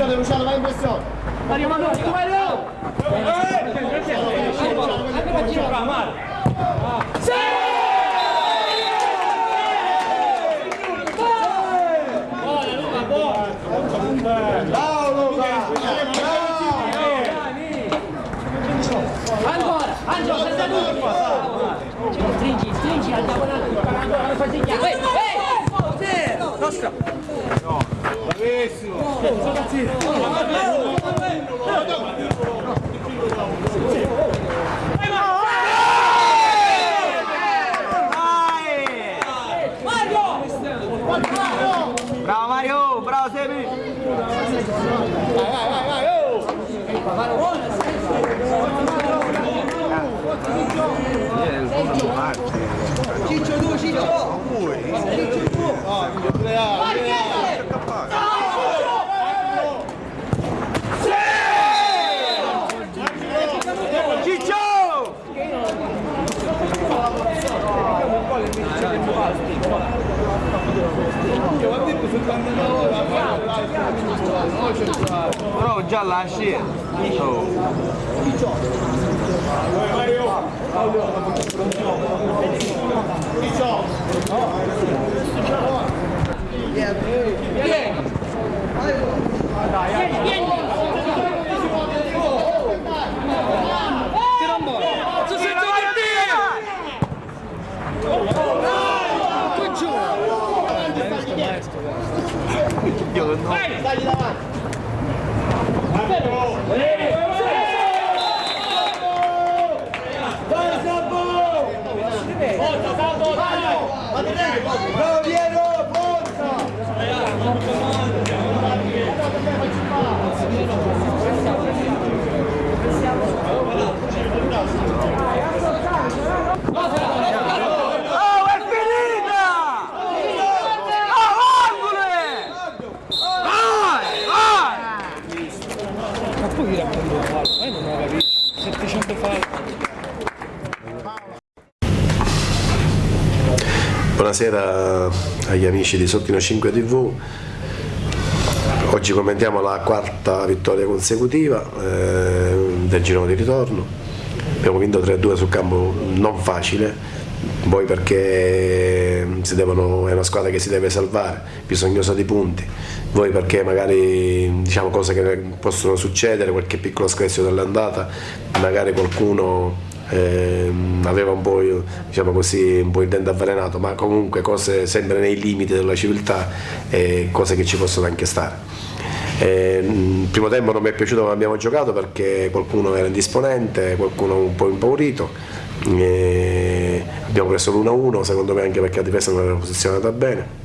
Pietro, azione, Luciano, vai in pressione. Mario Manuel, tu vai là! Qua, Mario! Ancora! Angelo, sei seduto! Stringi, stringi, al diagonale, ancora, non fai segnare! Ehi, Bravissimo! Ragazzi! Bravo Mario, bravo Sebi! Vai, vai, vai, vai! Oh. Ciccio 2, Ciccio! Ciccio 2! Vai, vai! Però già lasci. Oh. Vieni, 有人偷。三十万。来，加油！加油！加油！加油！加油！加油！加油！加油！我们要去领导。Buonasera agli amici di Sottino 5 TV. Oggi commentiamo la quarta vittoria consecutiva eh, del girone di ritorno. Abbiamo vinto 3-2 sul campo non facile, poi perché devono- è una squadra che si deve salvare, bisognosa di punti, voi perché magari diciamo cose che possono succedere, qualche piccolo screzio dell'andata, magari qualcuno ehm, aveva un po', diciamo così, un po' il dente avvelenato, ma comunque cose sempre nei limiti della civiltà e cose che ci possono anche stare. Eh, Il primo tempo non mi è piaciuto come abbiamo giocato perché qualcuno era indisponente, qualcuno un po' impaurito. Eh, abbiamo preso l'1-1, secondo me anche perché la difesa non era posizionata bene.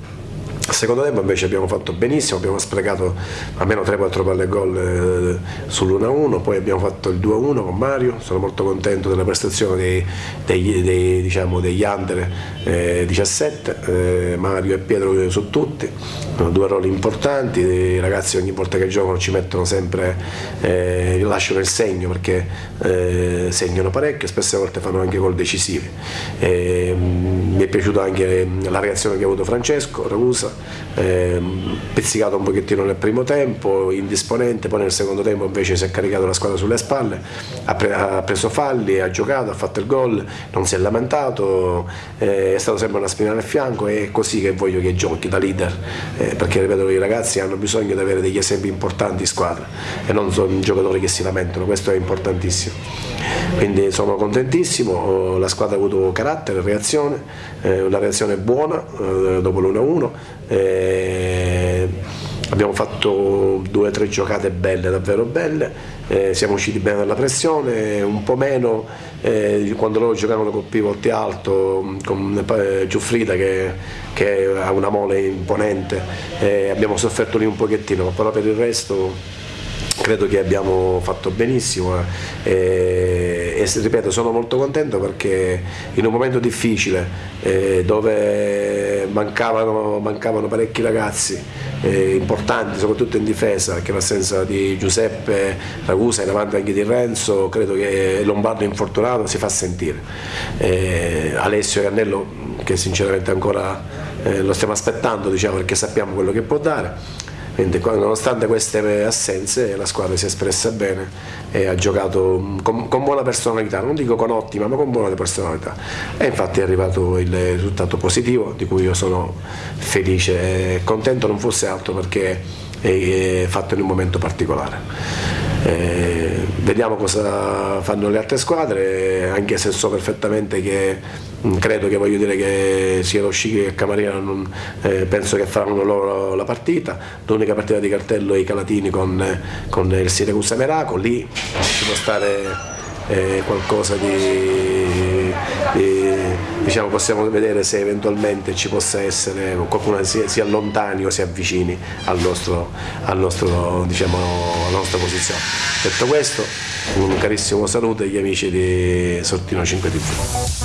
Secondo tempo invece abbiamo fatto benissimo, abbiamo sprecato almeno 3-4 palle gol eh, sull'1-1, poi abbiamo fatto il 2-1 con Mario, sono molto contento della prestazione dei, degli, dei, diciamo, degli under eh, 17, eh, Mario e Pietro su tutti, hanno due ruoli importanti, i ragazzi ogni volta che giocano ci mettono sempre, eh, lasciano il segno perché eh, segnano parecchio, spesse volte fanno anche gol decisivi. Eh, mi è piaciuta anche la reazione che ha avuto Francesco Ragusa, ehm, pizzicato un pochettino nel primo tempo, indisponente, poi nel secondo tempo invece si è caricato la squadra sulle spalle, ha, pre- ha preso falli, ha giocato, ha fatto il gol, non si è lamentato, eh, è stato sempre una spina nel fianco e è così che voglio che giochi da leader, eh, perché ripeto i ragazzi hanno bisogno di avere degli esempi importanti in squadra e non sono giocatori che si lamentano, questo è importantissimo. Quindi sono contentissimo, la squadra ha avuto carattere, reazione, eh, una reazione buona eh, dopo l'1-1. eh, abbiamo fatto due o tre giocate belle, davvero belle, eh, siamo usciti bene dalla pressione, un po' meno eh, quando loro giocavano col pivot alto, con eh, Giuffrida che, che ha una mole imponente, eh, abbiamo sofferto lì un pochettino, però per il resto credo che abbiamo fatto benissimo eh, e e ripeto sono molto contento perché in un momento difficile eh, dove mancavano, mancavano parecchi ragazzi eh, importanti soprattutto in difesa che l'assenza di Giuseppe Ragusa e davanti anche di Renzo credo che Lombardo infortunato si fa sentire. Eh, Alessio Cannello che sinceramente ancora eh, lo stiamo aspettando diciamo, perché sappiamo quello che può dare quindi, nonostante queste assenze la squadra si è espressa bene e ha giocato con, con, buona personalità, non dico con ottima ma con buona personalità e infatti è arrivato il risultato positivo di cui io sono felice e contento non fosse altro perché è fatto in un momento particolare. Eh, vediamo cosa fanno le altre squadre, anche se so perfettamente che mm, credo che voglio dire che sia lo Scicli che Camarina non, eh, penso che faranno loro la partita, l'unica partita di cartello è i Calatini con, con il Siracusa Meraco, lì ci può stare eh, qualcosa di, di, diciamo possiamo vedere se eventualmente ci possa essere qualcuno che si, allontani o si avvicini al nostro, al nostro, diciamo, alla nostra posizione. Detto questo, un carissimo saluto agli amici di Sortino 5 TV.